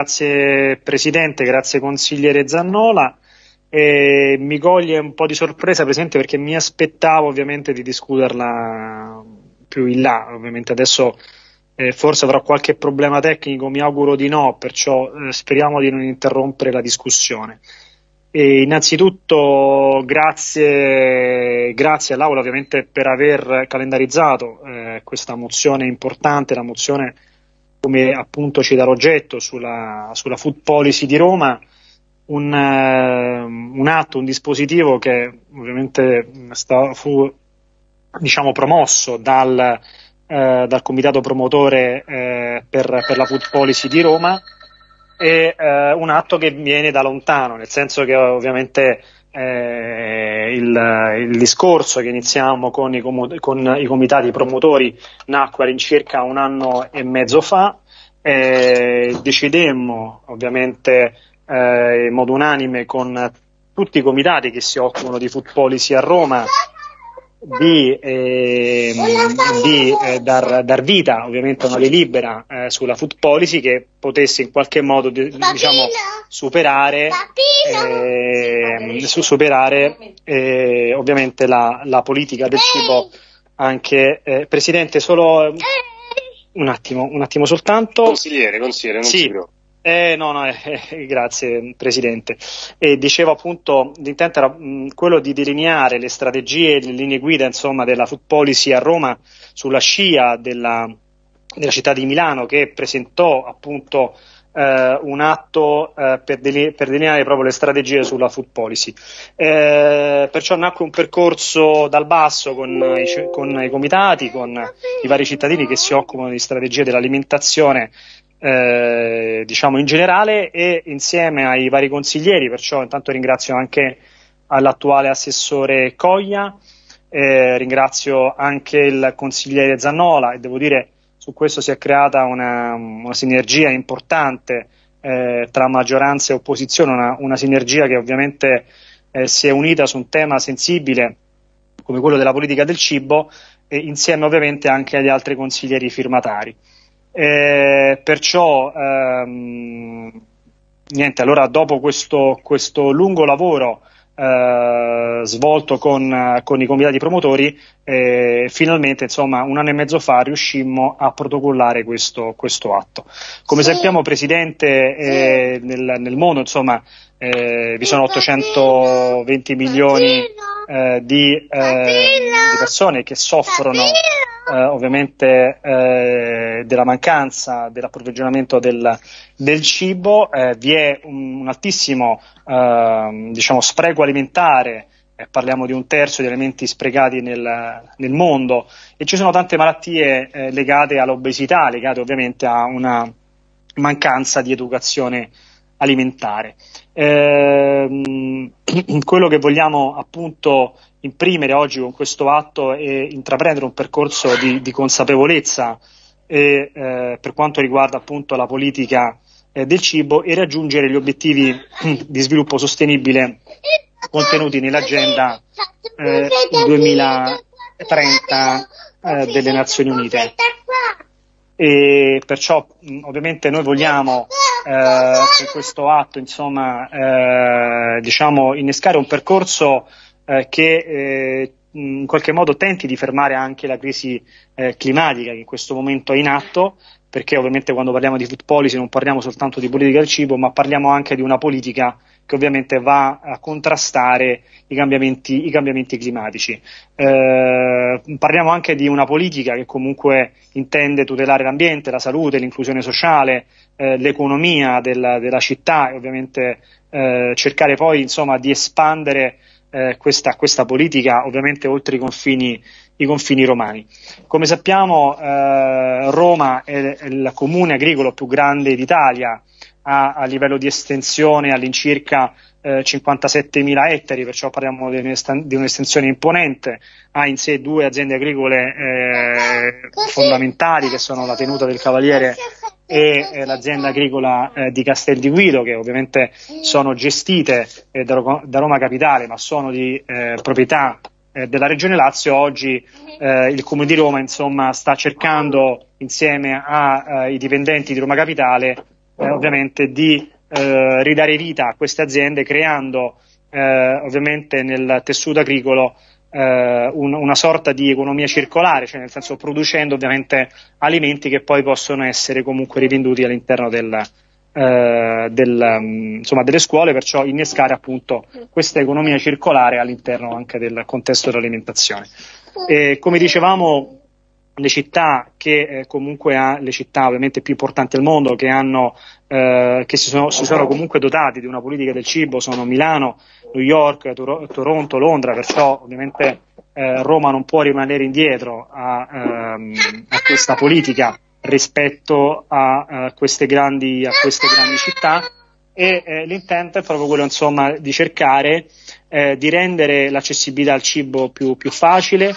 Grazie Presidente, grazie consigliere Zannola. E mi coglie un po' di sorpresa Presidente perché mi aspettavo ovviamente di discuterla più in là, ovviamente adesso eh, forse avrò qualche problema tecnico, mi auguro di no, perciò eh, speriamo di non interrompere la discussione. E innanzitutto grazie, grazie all'Aula ovviamente per aver calendarizzato eh, questa mozione importante, la mozione come appunto ci dà l'oggetto sulla, sulla food policy di Roma, un, uh, un, atto, un dispositivo che ovviamente sta, fu diciamo, promosso dal, uh, dal comitato promotore uh, per, per, la food policy di Roma e un atto che viene da lontano, nel senso che ovviamente eh, il, il, discorso che iniziamo con i, con i, comitati promotori nacque all'incirca un anno e mezzo fa. Eh, decidemmo ovviamente eh, in modo unanime con tutti i comitati che si occupano di food policy a Roma di, eh, di eh, dar, dar, vita ovviamente a una delibera eh, sulla food policy che potesse in qualche modo di, diciamo, superare, eh, su, superare eh, ovviamente la, la, politica del cibo anche Presidente solo un attimo, un attimo soltanto. Consigliere, consigliere non sì. si preoccupi eh, no, no, eh, grazie Presidente. E dicevo appunto, l'intento era mh, quello di delineare le strategie le linee guida insomma, della food policy a Roma sulla scia della, della città di Milano che presentò appunto eh, un atto eh, per, deline- per, delineare proprio le strategie sulla food policy. Eh, perciò nacque un percorso dal basso con i, con i comitati, con i vari cittadini che si occupano di strategie dell'alimentazione eh, diciamo in generale e insieme ai vari consiglieri, perciò intanto ringrazio anche all'attuale assessore Coglia, eh, ringrazio anche il consigliere Zannola e devo dire su questo si è creata una, una sinergia importante eh, tra maggioranza e opposizione, una, una sinergia che ovviamente eh, si è unita su un tema sensibile come quello della politica del cibo e insieme ovviamente anche agli altri consiglieri firmatari. Eh, perciò, ehm, niente, allora dopo questo, questo lungo lavoro eh, svolto con, con, i comitati promotori, eh, finalmente, insomma, un anno e mezzo fa riuscimmo a protocollare questo, questo atto. Come sì. sappiamo, Presidente, eh, nel, nel, mondo, insomma, eh, vi sono 820 milioni eh, di, di persone che soffrono eh, ovviamente eh, della mancanza dell'approvvigionamento del, del cibo, eh, vi è un, un altissimo ehm, diciamo, spreco alimentare eh, parliamo di un terzo di alimenti sprecati nel, nel mondo e ci sono tante malattie eh, legate all'obesità, legate ovviamente a una mancanza di educazione alimentare. Eh, quello che vogliamo appunto imprimere oggi con questo atto è intraprendere un percorso di, di consapevolezza e, eh, per quanto riguarda appunto la politica eh, del cibo e raggiungere gli obiettivi di sviluppo sostenibile contenuti nell'agenda 2030 eh, eh, delle Nazioni Unite. E perciò ovviamente noi vogliamo eh, con questo atto insomma, eh, diciamo, innescare un percorso eh, che eh, in qualche modo tenti di fermare anche la crisi eh, climatica che in questo momento è in atto, perché ovviamente quando parliamo di food policy non parliamo soltanto di politica del cibo, ma parliamo anche di una politica che ovviamente va a contrastare i cambiamenti, i cambiamenti climatici. Eh, parliamo anche di una politica che comunque intende tutelare l'ambiente, la salute, l'inclusione sociale, eh, l'economia della, della, città e ovviamente eh, cercare poi insomma, di espandere eh, questa, questa, politica ovviamente oltre i confini, i confini romani. Come sappiamo eh, Roma è, è, il comune agricolo più grande d'Italia, ha a livello di estensione all'incirca eh, 57.000 ettari, perciò parliamo di un'estensione imponente, ha in sé due aziende agricole eh, fondamentali che sono la tenuta del Cavaliere e eh, l'azienda agricola eh, di Castel di Guido che ovviamente sono gestite eh, da, Roma Capitale ma sono di eh, proprietà eh, della Regione Lazio, oggi eh, il Comune di Roma insomma, sta cercando insieme ai dipendenti di Roma Capitale eh, ovviamente di eh, ridare vita a queste aziende creando eh, ovviamente nel tessuto agricolo eh, un, una sorta di economia circolare, cioè nel senso producendo ovviamente alimenti che poi possono essere comunque rivenduti all'interno del, eh, del, um, insomma, delle scuole, perciò innescare appunto questa economia circolare all'interno anche del contesto dell'alimentazione. E, come dicevamo, le città che eh, comunque ha, le città ovviamente più importanti al mondo che hanno eh, che si sono, si sono, comunque dotati di una politica del cibo sono Milano, New York, Tor- Toronto, Londra, perciò ovviamente eh, Roma non può rimanere indietro a, ehm, a questa politica rispetto a, a, queste, grandi, a queste grandi città. E eh, l'intento è proprio quello insomma di cercare eh, di rendere l'accessibilità al cibo più, più facile,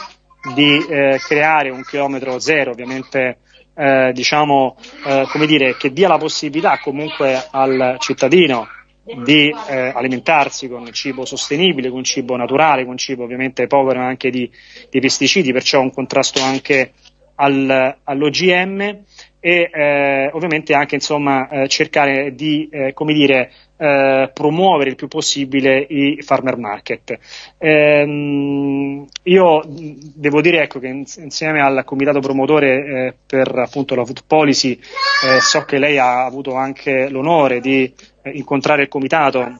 di eh, creare un chilometro zero ovviamente eh, diciamo eh, come dire che dia la possibilità comunque al cittadino di eh, alimentarsi con cibo sostenibile, con cibo naturale, con cibo ovviamente povero anche di, di pesticidi, perciò un contrasto anche al, all'OGM e eh, ovviamente anche insomma, eh, cercare di eh, come dire, eh, promuovere il più possibile i farmer market. Ehm, io devo dire ecco, che insieme al comitato promotore eh, per appunto la food policy eh, so che lei ha avuto anche l'onore di incontrare il comitato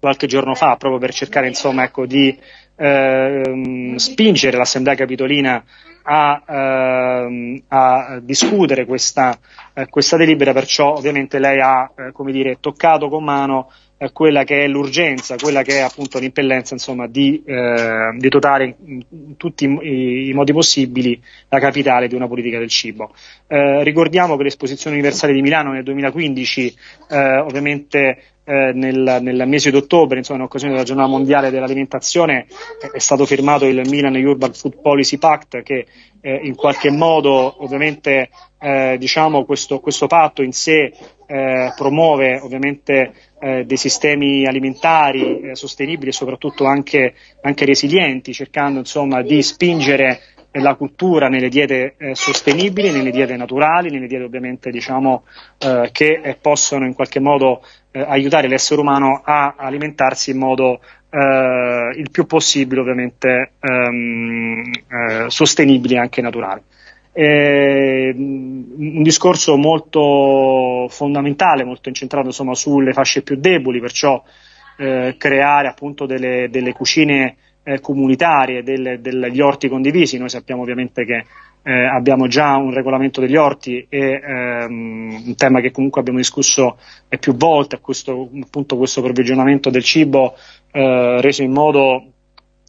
qualche giorno fa proprio per cercare insomma, ecco, di ehm, spingere l'Assemblea Capitolina a, ehm, a discutere questa, eh, questa, delibera, perciò ovviamente lei ha eh, dire, toccato con mano eh, quella che è l'urgenza, quella che è appunto l'impellenza insomma, di, eh, di dotare in, in tutti i, i, modi possibili la capitale di una politica del cibo. Eh, ricordiamo che l'esposizione universale di Milano nel 2015 eh, ovviamente eh, nel, nel, mese di ottobre, insomma, in occasione della giornata mondiale dell'alimentazione, eh, è stato firmato il Milan Urban Food Policy Pact che eh, in qualche modo ovviamente eh, diciamo questo, questo, patto in sé eh, promuove ovviamente eh, dei sistemi alimentari sostenibili e soprattutto anche, anche resilienti, cercando insomma di spingere la cultura nelle diete eh, sostenibili, nelle diete naturali, nelle diete ovviamente diciamo eh, che eh, possono in qualche modo eh, aiutare l'essere umano a alimentarsi in modo eh, il più possibile ovviamente ehm, eh, sostenibile e anche naturale. un discorso molto fondamentale, molto incentrato insomma, sulle fasce più deboli, perciò creare appunto delle, delle cucine eh, comunitarie del, degli orti condivisi. Noi sappiamo ovviamente che eh, abbiamo già un regolamento degli orti e ehm, un tema che comunque abbiamo discusso eh, più volte, questo, appunto questo provvigionamento del cibo eh, reso in modo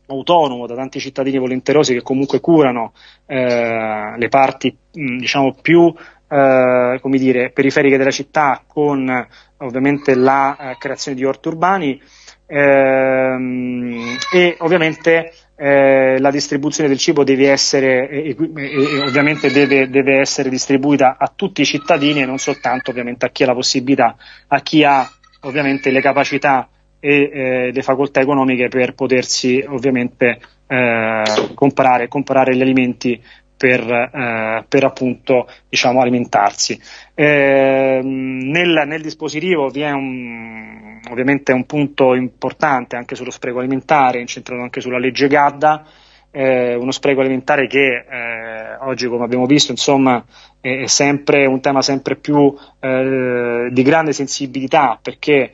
autonomo da tanti cittadini volenterosi che comunque curano eh, le parti mh, diciamo più eh, come dire, periferiche della città con ovviamente la creazione di orti urbani ehm, e ovviamente eh, la distribuzione del cibo deve essere, e, e, ovviamente deve, deve, essere distribuita a tutti i cittadini e non soltanto ovviamente a chi ha la possibilità, a chi ha ovviamente le capacità e eh, le facoltà economiche per potersi ovviamente eh, comprare, comprare gli alimenti per, eh, per appunto diciamo, alimentarsi. Eh, nel, nel, dispositivo vi è un, ovviamente un punto importante anche sullo spreco alimentare, incentrato anche sulla legge Gadda, eh, uno spreco alimentare che eh, oggi, come abbiamo visto, insomma, è, sempre un tema sempre più eh, di grande sensibilità perché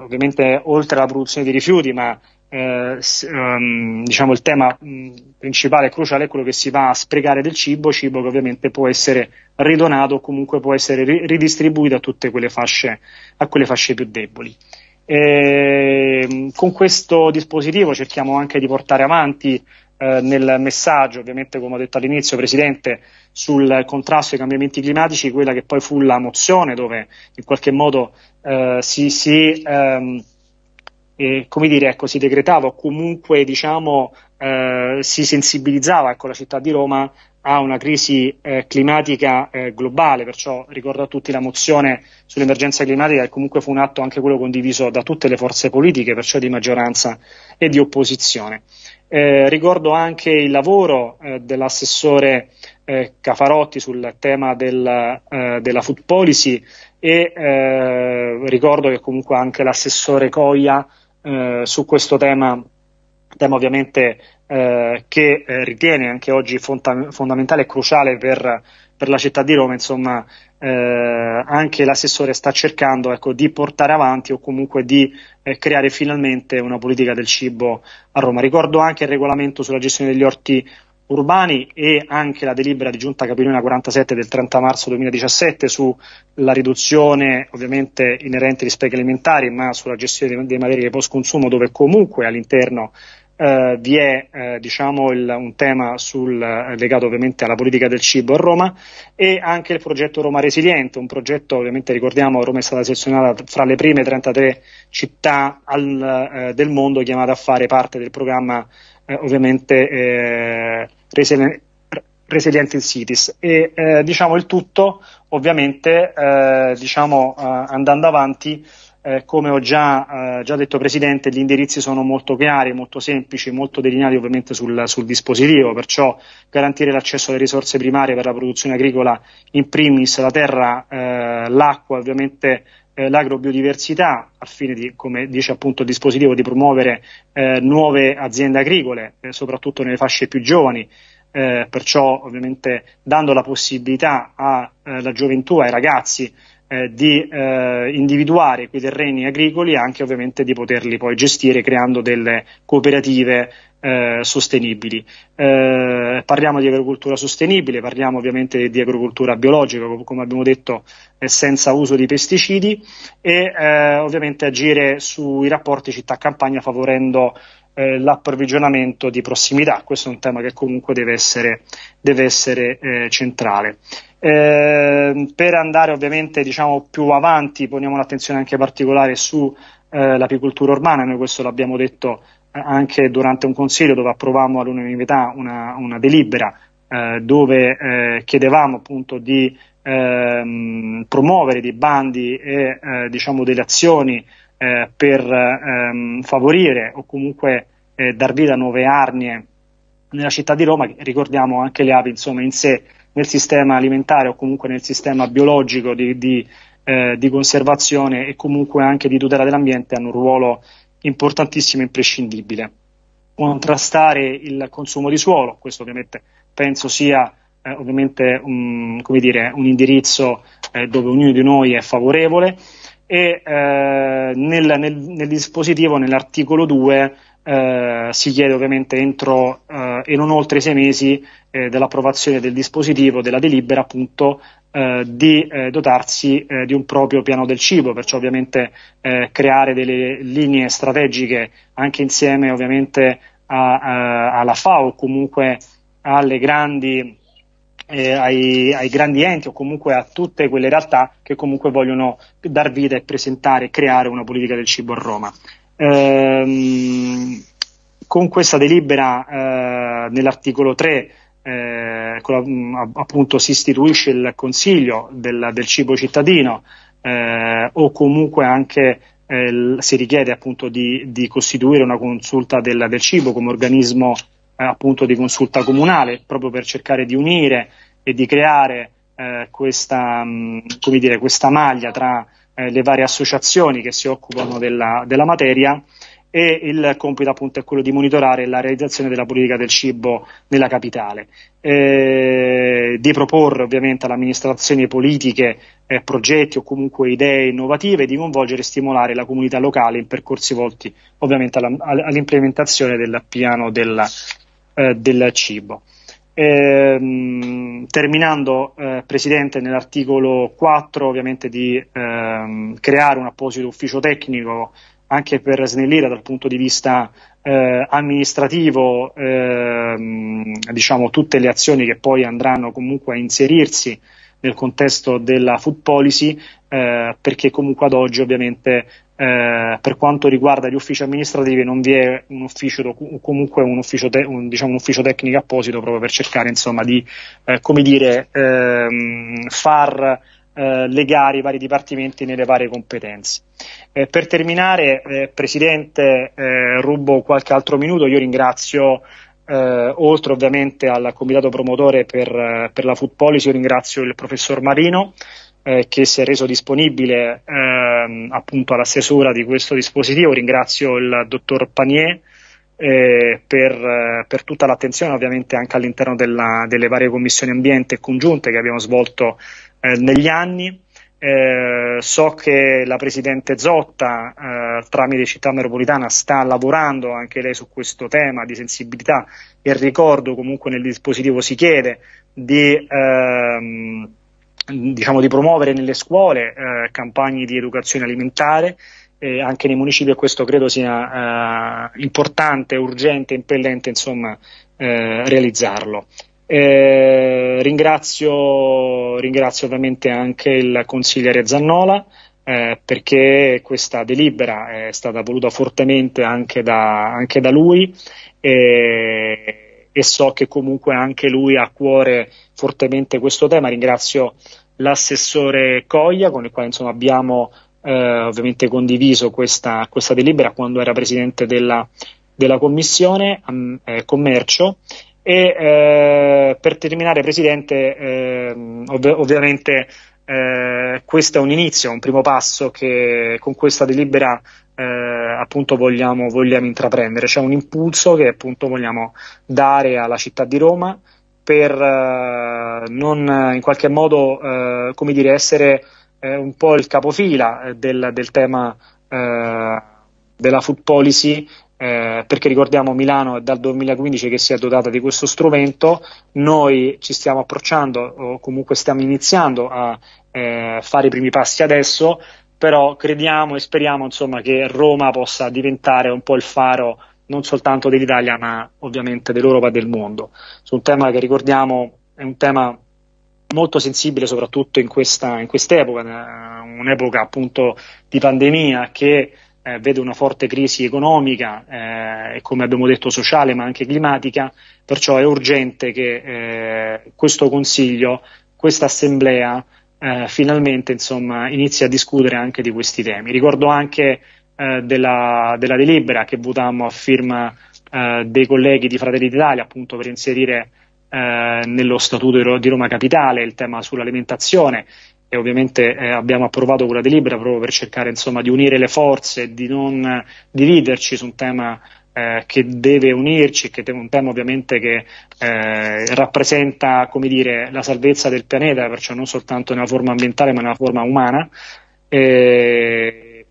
ovviamente oltre alla produzione di rifiuti, ma eh, um, diciamo il tema mh, principale e cruciale è quello che si va a sprecare del cibo, cibo che ovviamente può essere ridonato o comunque può essere ri- ridistribuito a tutte quelle fasce, a quelle fasce più deboli. E, con questo dispositivo cerchiamo anche di portare avanti eh, nel messaggio, ovviamente come ho detto all'inizio, Presidente, sul contrasto ai cambiamenti climatici, quella che poi fu la mozione dove in qualche modo eh, si, si ehm, eh, come dire, ecco, si decretava o comunque diciamo, eh, si sensibilizzava ecco, la città di Roma a una crisi eh, climatica eh, globale, perciò ricordo a tutti la mozione sull'emergenza climatica che comunque fu un atto anche quello condiviso da tutte le forze politiche, perciò di maggioranza e di opposizione. Eh, ricordo anche il lavoro eh, dell'assessore Cafarotti sul tema del, della food policy e eh, ricordo che comunque anche l'assessore Coia eh, su questo tema, tema ovviamente eh, che eh, ritiene anche oggi fonda- fondamentale e cruciale per, per, la città di Roma, insomma eh, anche l'assessore sta cercando ecco, di portare avanti o comunque di creare finalmente una politica del cibo a Roma. Ricordo anche il regolamento sulla gestione degli orti urbani e anche la delibera di Giunta Capilina 47 del 30 marzo 2017 sulla riduzione ovviamente inerente agli sprechi alimentari ma sulla gestione dei, dei materie post consumo dove comunque all'interno eh, vi è eh, diciamo il, un tema sul, eh, legato ovviamente alla politica del cibo a Roma e anche il progetto Roma Resiliente, un progetto ovviamente ricordiamo Roma è stata selezionata fra le prime 33 città al, eh, del mondo chiamate a fare parte del programma eh, ovviamente eh, Resilient Resilient Cities. E diciamo il tutto ovviamente diciamo andando avanti eh, come ho già, eh, già, detto Presidente, gli indirizzi sono molto chiari, molto semplici, molto delineati ovviamente sul, sul, dispositivo, perciò garantire l'accesso alle risorse primarie per la produzione agricola, in primis la terra, eh, l'acqua, ovviamente eh, l'agrobiodiversità, al fine di, come dice appunto il dispositivo, di promuovere eh, nuove aziende agricole, eh, soprattutto nelle fasce più giovani, perciò ovviamente dando la possibilità alla gioventù, ai ragazzi, eh, di eh, individuare quei terreni agricoli e anche ovviamente di poterli poi gestire creando delle cooperative eh, sostenibili. Eh, parliamo di agricoltura sostenibile, parliamo ovviamente di agricoltura biologica, come abbiamo detto, eh, senza uso di pesticidi e eh, ovviamente agire sui rapporti città-campagna favorendo l'approvvigionamento di prossimità. Questo è un tema che comunque deve essere, deve essere centrale. Eh, per andare ovviamente diciamo, più avanti poniamo un'attenzione anche particolare sull'apicoltura eh, urbana, noi questo l'abbiamo detto eh, anche durante un consiglio dove approvammo all'unanimità una, una delibera eh, dove eh, chiedevamo appunto di ehm, promuovere dei bandi e eh, diciamo, delle azioni per ehm, favorire o comunque dar vita a nuove arnie nella città di Roma, ricordiamo anche le api insomma in sé nel sistema alimentare o comunque nel sistema biologico di, di, eh, di conservazione e comunque anche di tutela dell'ambiente hanno un ruolo importantissimo e imprescindibile. Contrastare il consumo di suolo, questo ovviamente penso sia eh, ovviamente un, dire, un indirizzo eh, dove ognuno di noi è favorevole e eh, nel, nel, nel, dispositivo, nell'articolo 2, eh, si chiede ovviamente entro eh, e non oltre i sei mesi eh, dell'approvazione del dispositivo, della delibera appunto eh, di eh, dotarsi di un proprio piano del cibo, perciò ovviamente creare delle linee strategiche anche insieme ovviamente a, a, alla FAO o comunque alle grandi eh, ai, ai, grandi enti o comunque a tutte quelle realtà che comunque vogliono dar vita e presentare e creare una politica del cibo a Roma. Ehm, con questa delibera eh, nell'articolo 3 eh, la, appunto si istituisce il Consiglio del, del cibo cittadino eh, o comunque anche eh, si richiede appunto di, di, costituire una consulta del, del cibo come organismo eh, appunto di consulta comunale proprio per cercare di unire e di creare eh, questa, mh, come dire, questa maglia tra eh, le varie associazioni che si occupano della, della materia e il compito appunto è quello di monitorare la realizzazione della politica del cibo nella capitale, eh, di proporre ovviamente alle amministrazioni politiche eh, progetti o comunque idee innovative, di coinvolgere e stimolare la comunità locale in percorsi volti ovviamente alla, all'implementazione del piano del, eh, del cibo. Ehm, terminando, eh, Presidente, nell'articolo 4 ovviamente di ehm, creare un apposito ufficio tecnico anche per snellire dal punto di vista eh, amministrativo ehm, diciamo, tutte le azioni che poi andranno comunque a inserirsi nel contesto della food policy eh, perché comunque ad oggi ovviamente eh, per quanto riguarda gli uffici amministrativi non vi è un ufficio comunque un ufficio, te- un, diciamo, un ufficio tecnico apposito proprio per cercare insomma di eh, come dire ehm, far eh, legare i vari dipartimenti nelle varie competenze. Eh, per terminare, eh, Presidente, rubo qualche altro minuto, io ringrazio eh, oltre ovviamente al comitato promotore per, per, la food policy, io ringrazio il professor Marino, eh, che si è reso disponibile ehm, appunto alla stesura di questo dispositivo. Ringrazio il dottor Panier eh, per, eh, per, tutta l'attenzione ovviamente anche all'interno delle varie commissioni ambiente congiunte che abbiamo svolto eh, negli anni. Eh, so che la Presidente Zotta eh, tramite Città Metropolitana sta lavorando anche lei su questo tema di sensibilità e ricordo comunque nel dispositivo si chiede di, ehm, diciamo, di promuovere nelle scuole eh, campagne di educazione alimentare anche nei municipi e questo credo sia eh, importante, urgente, impellente insomma, eh, realizzarlo. Eh, ringrazio, ringrazio, ovviamente anche il consigliere Zannola eh, perché questa delibera è stata voluta fortemente anche da, anche da lui e, e so che comunque anche lui ha a cuore fortemente questo tema. Ringrazio l'assessore Coglia con il quale insomma, abbiamo eh, ovviamente condiviso questa, questa, delibera quando era presidente della, della commissione eh, commercio e eh, per terminare Presidente ehm, ov- ovviamente eh, questo è un inizio, un primo passo che con questa delibera eh, appunto vogliamo, vogliamo intraprendere, c'è un impulso che appunto vogliamo dare alla città di Roma per eh, non in qualche modo come dire essere eh, un po' il capofila eh, del, del tema eh, della food policy eh, perché ricordiamo Milano è dal 2015 che si è dotata di questo strumento, noi ci stiamo approcciando o comunque stiamo iniziando a eh, fare i primi passi adesso, però crediamo e speriamo insomma, che Roma possa diventare un po' il faro non soltanto dell'Italia ma ovviamente dell'Europa e del mondo, su un tema che ricordiamo è un tema molto sensibile soprattutto in, questa, in quest'epoca, eh, un'epoca appunto di pandemia che eh, vede una forte crisi economica eh, e come abbiamo detto sociale ma anche climatica, perciò è urgente che eh, questo Consiglio, questa Assemblea eh, finalmente insomma, inizi a discutere anche di questi temi. Ricordo anche eh, della, della, delibera che votammo a firma dei colleghi di Fratelli d'Italia appunto per inserire eh, nello Statuto di Roma Capitale, il tema sull'alimentazione e ovviamente eh, abbiamo approvato quella delibera proprio per cercare insomma, di unire le forze, di non dividerci su un tema eh, che deve unirci, che è un tema ovviamente che eh, rappresenta dire, la salvezza del pianeta, perciò non soltanto nella forma ambientale ma nella forma umana.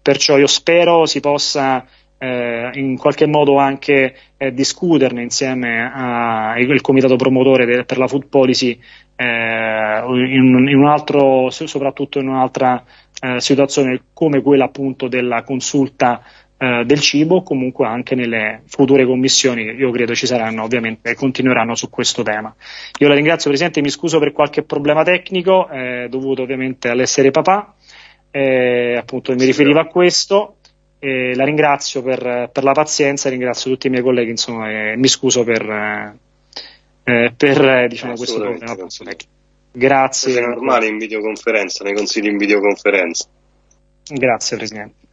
perciò io spero si possa eh, in qualche modo anche eh, discuterne insieme al comitato promotore de, per la food policy eh, in, in, un altro, soprattutto in un'altra eh, situazione come quella appunto della consulta eh, del cibo, comunque anche nelle future commissioni che io credo ci saranno ovviamente e continueranno su questo tema. Io la ringrazio Presidente, mi scuso per qualche problema tecnico eh, dovuto ovviamente all'essere papà, appunto mi riferivo a questo e la ringrazio per, per, la pazienza, ringrazio tutti i miei colleghi, insomma, e mi scuso per, eh, per diciamo, questo problema. Grazie. È normale in videoconferenza, nei consigli in videoconferenza. Grazie Presidente.